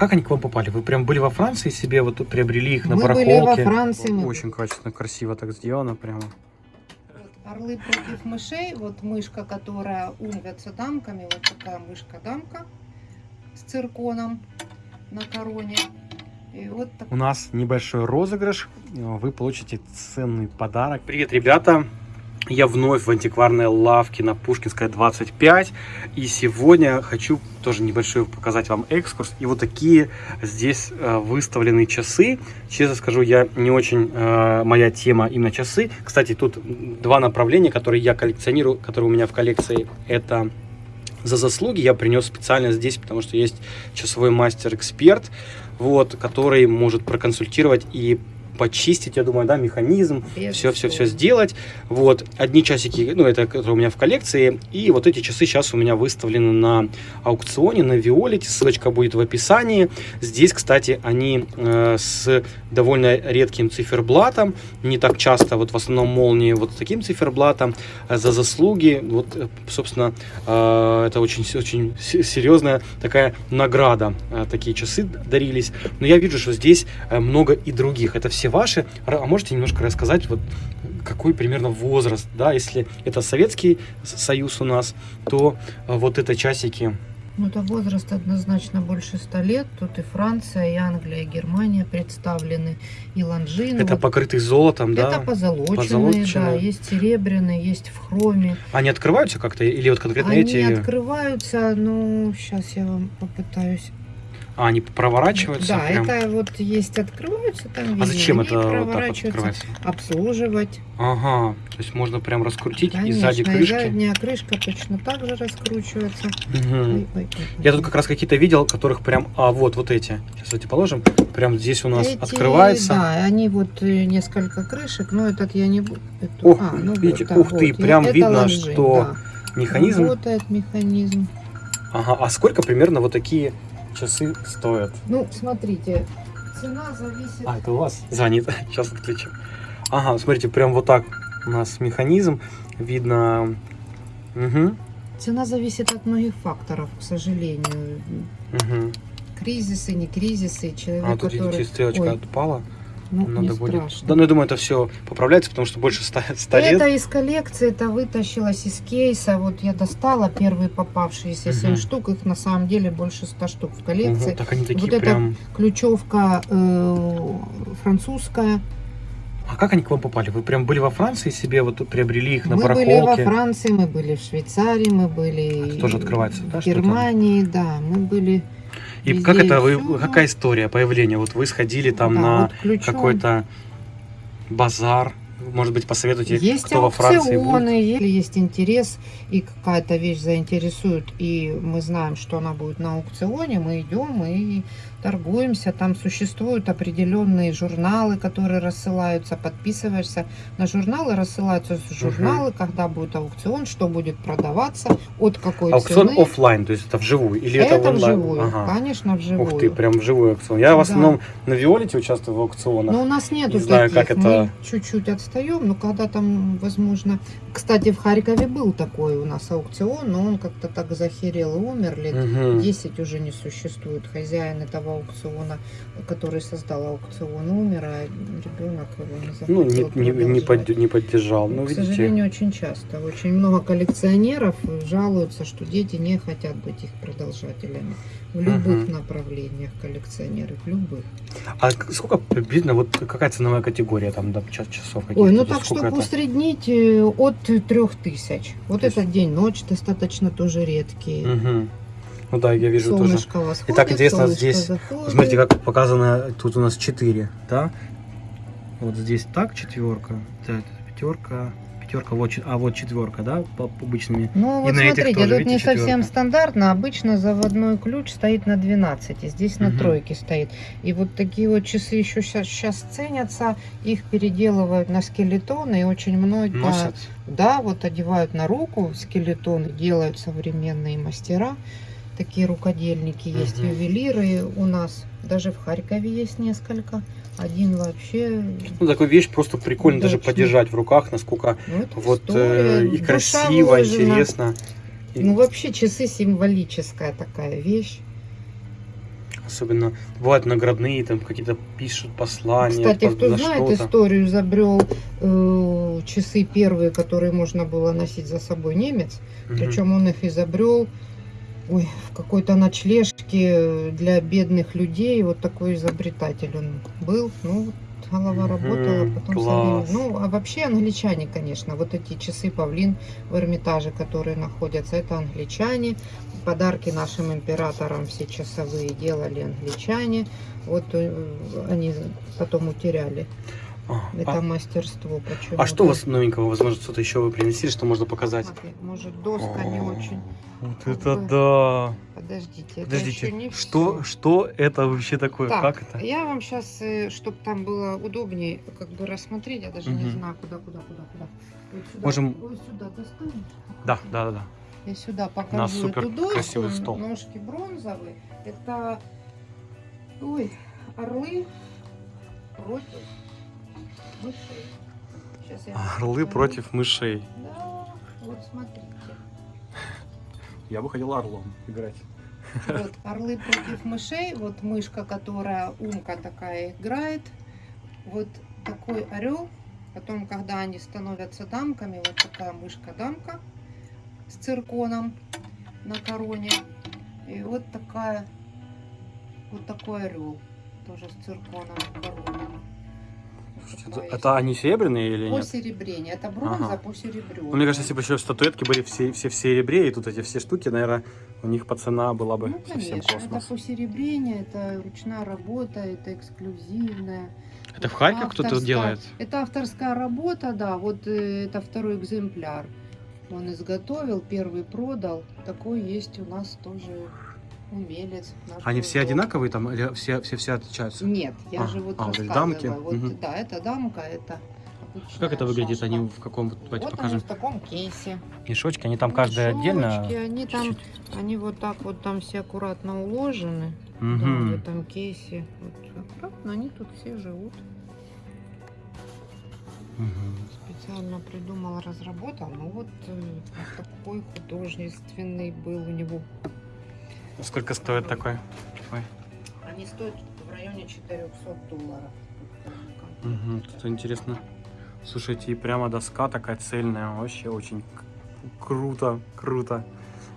как они к вам попали? Вы прям были во Франции себе, вот приобрели их на Мы барахолке? были во Франции. мы- Очень качественно, красиво так сделано прямо. Вот Орлы против мышей. Вот мышка, которая унвятся дамками. Вот такая мышка-дамка с цирконом на короне. И вот так У нас небольшой розыгрыш. Вы получите ценный подарок. Привет, ребята! Я вновь в антикварной лавке на Пушкинской 25. И сегодня хочу тоже небольшой показать вам экскурс. И вот такие здесь э, выставлены часы. Честно скажу, я не очень э, моя тема именно часы. Кстати, тут два направления, которые я коллекционирую, которые у меня в коллекции. Это за заслуги я принес специально здесь, потому что есть часовой мастер-эксперт, вот, который может проконсультировать и почистить, я думаю, да, механизм, все-все-все сделать. Вот, одни часики, ну, это которые у меня в коллекции, и вот эти часы сейчас у меня выставлены на аукционе, на Виолете, ссылочка будет в описании. Здесь, кстати, они э, с довольно редким циферблатом, не так часто, вот в основном молнии вот с таким циферблатом, э, за заслуги, вот, э, собственно, э, это очень, очень се- серьезная такая награда, э, такие часы дарились. Но я вижу, что здесь много и других. Это все ваши. А можете немножко рассказать, вот какой примерно возраст, да, если это Советский Союз у нас, то э, вот это часики. Ну, это возраст однозначно больше 100 лет. Тут и Франция, и Англия, и Германия представлены, и лонжины. Это Вот покрытый золотом, да? Это позолоченные, да, Позолоченные. есть серебряные, есть в хроме. Они открываются как-то или вот конкретно Они эти? открываются, ну, сейчас я вам попытаюсь. А, они проворачиваются? Да, прям? это вот есть открываются там. А зачем они это вот так вот открывается? Обслуживать. Ага, то есть можно прям раскрутить и Конечно, сзади крышки. задняя крышка точно так же раскручивается. Мгм. Ой, ой, ой, Я тут как раз какие-то видел, которых прям, а вот, вот эти. Сейчас эти положим. Прям здесь у нас Эти, открывается. Да, они вот э, несколько крышек, но этот я не буду. Ох, а, ну видите, вот, ух ты, вот, я- прям это видно, лонжин, что да. Механизм. Работает механизм. Ага, а сколько примерно вот такие часы стоят? Ну, смотрите, цена зависит. А, это у вас звонит. Сейчас отключим. Ага, смотрите, прям вот так у нас механизм. Видно. Угу, Цена зависит от многих факторов, к сожалению. угу. Кризисы, не кризисы, человек, А тут, который... видите, стрелочка Ой, отпала. Ну, Надо не будет. страшно. Да, ну я думаю, это все поправляется, потому что больше 100, 100 лет. Это из коллекции, это вытащилось из кейса. Вот я достала первые попавшиеся 7 Мгм. штук. Их на самом деле больше 100 штук в коллекции. Мгм, так они такие Вот прям. Ключевка э, французская. А как они к вам попали? Вы прям были во Франции себе, вот приобрели их на мы были барахолке? во Франции, мы были в Швейцарии, мы были Это тоже открывается, да, в? Германии, да, мы были. И везде как это вы, какая история появления? Вот вы сходили там Да, на вот какой-то базар, может быть, посоветуйте, Есть кто во Франции будет. если есть интерес и какая-то вещь заинтересует, и мы знаем, что она будет на аукционе, мы идем и торгуемся. Там существуют определенные журналы, которые рассылаются, подписываешься на журналы, рассылаются журналы, когда будет аукцион, что будет продаваться, от какой Аукцион цены. оффлайн, то есть это вживую? Или это, это онлайн? вживую, Ага. конечно, вживую. Ух ты, прям вживую аукцион. Я в Да. основном на Violity участвую в аукционах. Но у нас нету Не знаю, таких. как это- Мы чуть-чуть отстаем, но когда там, возможно... Кстати, в Харькове был такой у нас аукцион, но он как-то так захерел и умер. Лет Мгм. 10 уже не существует. Хозяин этого аукциона, который создал аукцион, умер, а ребенок его не захотел Ну, не, не, не, под- не поддержал. Ну, к видите, сожалению, очень часто. Очень много коллекционеров жалуются, что дети не хотят быть их продолжателями. В любых Мгм. направлениях коллекционеры, в любых. а сколько приблизно, вот какая ценовая категория там, да, час, часов? Ой, ну так, чтобы это? усреднить э, от трех тысяч. Вот То есть- этот день-ночь достаточно тоже редкие. Мгм. Ну да, я вижу тоже. Солнышко восходит, Итак, интересно, здесь, заходит. Смотрите, как показано, тут у нас 4, да? Вот здесь так, четверка, да, пятерка, пятерка, вот, а вот четверка, да, по обычными. Ну вот на этих смотрите, тоже, тут видите, не совсем четвёрка? стандартно. Обычно заводной ключ стоит на 12, здесь на Мгм. тройке стоит. И вот такие вот часы еще сейчас, ценятся, их переделывают на скелетоны и очень много... Носят. Да, вот одевают на руку скелетоны, делают современные мастера. Такие рукодельники есть, Мгм. ювелиры у нас. Даже в Харькове есть несколько. Один вообще... Ну, такую вещь просто прикольно даже Удачно. подержать в руках, насколько ну, вот история, э, и красиво, вложена. интересно. Ну, вообще часы символическая такая вещь. Особенно бывают наградные, там какие-то пишут послания. Кстати, по- кто на знает историю, изобрел э, часы первые, которые можно было носить за собой немец. Мгм. Причем он их изобрел ой, в какой-то ночлежке для бедных людей. Вот такой изобретатель он был. Ну, голова работала, потом со класс. временем- Ну, а вообще англичане, конечно. Вот эти часы павлин в Эрмитаже, которые находятся, это англичане. Подарки нашим императорам все часовые делали англичане. Вот э, они потом утеряли А, это а- мастерство. почему-то. а что у вас новенького? Возможно, что-то еще вы принесли, что можно показать? Смотри, может, доска не очень. Вот Как это бы. да! Подождите, это Подождите, еще не что, всё. что это вообще такое? Так, Как это? Я вам сейчас, чтобы там было удобнее, как бы рассмотреть, я даже не Мгм. знаю, куда, куда, куда, куда. Вот сюда, Можем- вот сюда достанешь? Да, да, да, да. Я сюда покажу нас супер эту доску. красивый стол. Ножки бронзовые. Это, ой, орлы против Орлы покажу. против мышей. Да, вот смотрите. Я бы хотел орлом играть. Вот, орлы против мышей. Вот мышка, которая умка такая играет. Вот такой орел. Потом, когда они становятся дамками, вот такая мышка-дамка с цирконом на короне. И вот такая, вот такой орел. Тоже с цирконом на короне. Такой это, они серебряные или По нет? серебрению. Это бронза Ага. по серебрю. Ну, мне кажется, если бы еще статуэтки были все, все в серебре, и тут эти все штуки, наверное, у них по цена была бы Ну, совсем конечно, это космос. посеребрение, это ручная работа, это эксклюзивная. Это в Харькове кто-то делает? Это авторская работа, да, вот э, это второй экземпляр. Он изготовил, первый продал. Такой есть у нас тоже умелец. наш Они все одинаковые там или все, все, все отличаются? Нет, я А, же вот а, вот эти рассказываю. дамки? Вот, Мгм. Да, это дамка, это обычная Как это выглядит? шашка. Они в каком, вот давайте вот покажем, они в таком кейсе. мешочки, они там каждая отдельно? Мешочки, Они там, чуть-чуть? они вот так вот там все аккуратно уложены. Да, Мгм. в этом кейсе. Вот аккуратно, они тут все живут. Мгм. Специально придумал, разработал. Ну вот э, вот такой художественный был у него. Сколько стоит такой? Ой. Они стоят в районе 400 долларов. Мгм, Тут интересно. Слушайте, и прямо доска такая цельная, вообще очень круто, круто.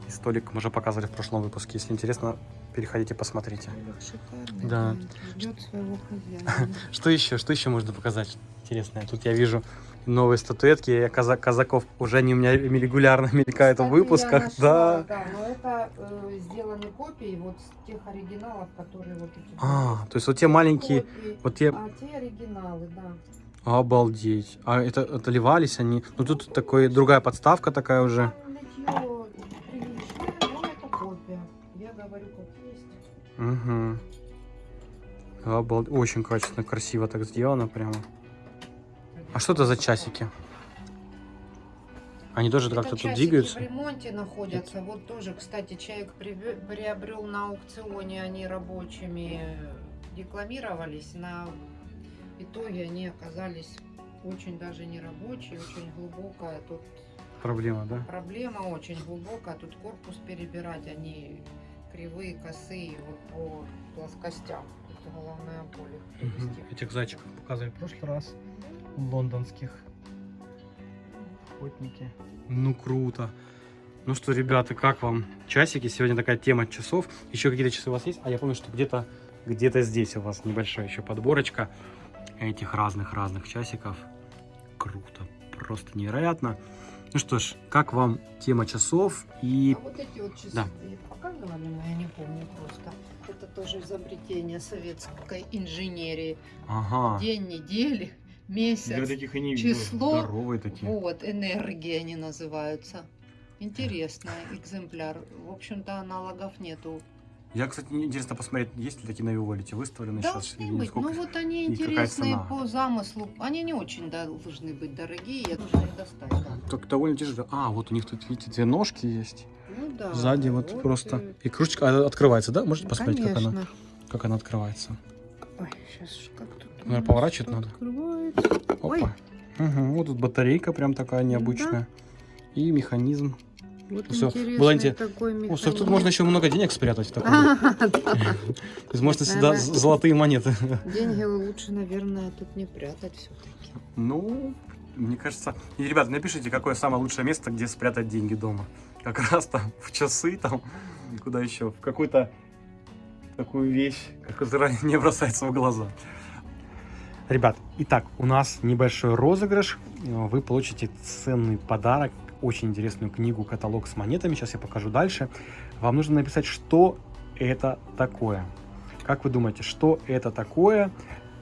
И столик мы уже показывали в прошлом выпуске. Если интересно, переходите, посмотрите. Шикарный. Да. Ждет своего хозяина. Что еще? Что еще можно показать интересное? Тут я вижу новые статуэтки. Я казак, казаков уже они у меня регулярно мелькают в Кстати, выпусках. я нашла, Да. Да, но это э, сделаны копии вот с тех оригиналов, которые вот эти. А, то есть вот те маленькие, Копии. вот те, А те оригиналы, да. обалдеть. А это отливались они? Ну тут такой другая подставка такая уже. Как есть. Угу. Обал... Очень качественно, красиво так сделано прямо. А что это за часики? Они тоже как-то тут двигаются? в ремонте находятся. Вот тоже, кстати, человек приобрел на аукционе, они рабочими декламировались. На итоге они оказались очень даже не рабочие, очень глубокая тут Проблема, да? проблема, очень глубокая. Тут корпус перебирать, они кривые, косые, вот по плоскостям. Это головная боль привести. Этих зайчиков показывали в прошлый раз. Лондонских. Охотники. Ну, круто. Ну что, ребята, как вам часики? Сегодня такая тема часов. Еще какие-то часы у вас есть? А я помню, что где-то где-то здесь у вас небольшая еще подборочка этих разных-разных часиков. Круто. Просто невероятно. Ну что ж, как вам тема часов? И А вот эти вот часы Да. вы показывали, но я не помню просто. Это тоже изобретение советской инженерии. ага. День недели, месяц. таких и не. Число. Здоровые такие. Вот, энергии они называются. Интересный экземпляр. В общем-то, аналогов нету. Я, кстати, интересно посмотреть, есть ли такие на Виолете выставлены сейчас? Должны быть. сколько Ну вот они и интересные по замыслу. Они не очень должны быть дорогие. Я должна их достать. да. Так довольно тяжело. А, вот у них тут, видите, две ножки есть. Ну да. Сзади вот, вот, просто. э, И кружечка а, открывается, да? Можете посмотреть, как она, Конечно. как она открывается? Ой, сейчас как тут. Наверное, поворачивать надо. Ой. Опа. Угу, вот тут батарейка прям такая необычная. И механизм. Вот интересный было инте- такой О, механизм. слушай, тут можно еще много денег спрятать в таком. А, да. То есть можно з- золотые монеты. Деньги лучше, наверное, тут не прятать все-таки. Ну, мне кажется... И, ребята, напишите, какое самое лучшее место, где спрятать деньги дома. Как раз там в часы, там, куда еще, в какую-то такую вещь, которая не бросается в глаза. Ребят, итак, у нас небольшой розыгрыш. Вы получите ценный подарок, очень интересную книгу, каталог с монетами. Сейчас я покажу дальше. Вам нужно написать, что это такое. Как вы думаете, что это такое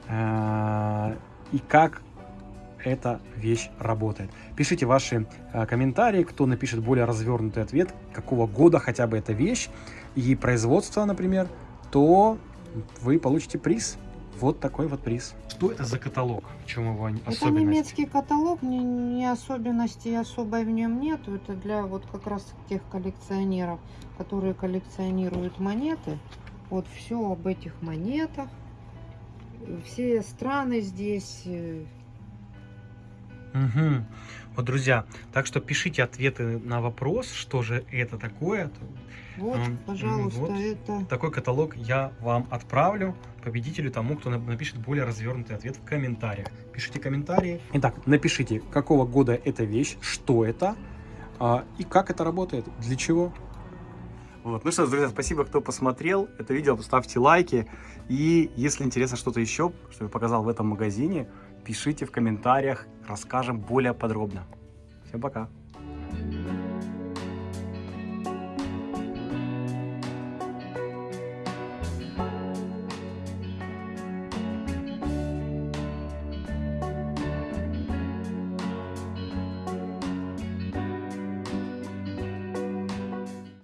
э, и как эта вещь работает? Пишите ваши э, комментарии, кто напишет более развернутый ответ, какого года хотя бы эта вещь и производство, например, то вы получите приз. Вот такой вот приз. Что это за каталог? В чем его Это немецкий каталог, ни, ни особенности особой в нем нету. Это для вот как раз тех коллекционеров, которые коллекционируют монеты. Вот все об этих монетах. Все страны здесь. Э, Мгм. Вот, друзья, так что пишите ответы на вопрос, что же это такое. Вот, М, пожалуйста, вот. это. Такой каталог я вам отправлю победителю, тому, кто на- напишет более развернутый ответ в комментариях. Пишите комментарии. Итак, напишите, какого года эта вещь, что это а, и как это работает, для чего. Вот. Ну что ж, друзья, спасибо, кто посмотрел это видео, поставьте лайки. И если интересно что-то еще, что я показал в этом магазине, пишите в комментариях, расскажем более подробно. Всем пока!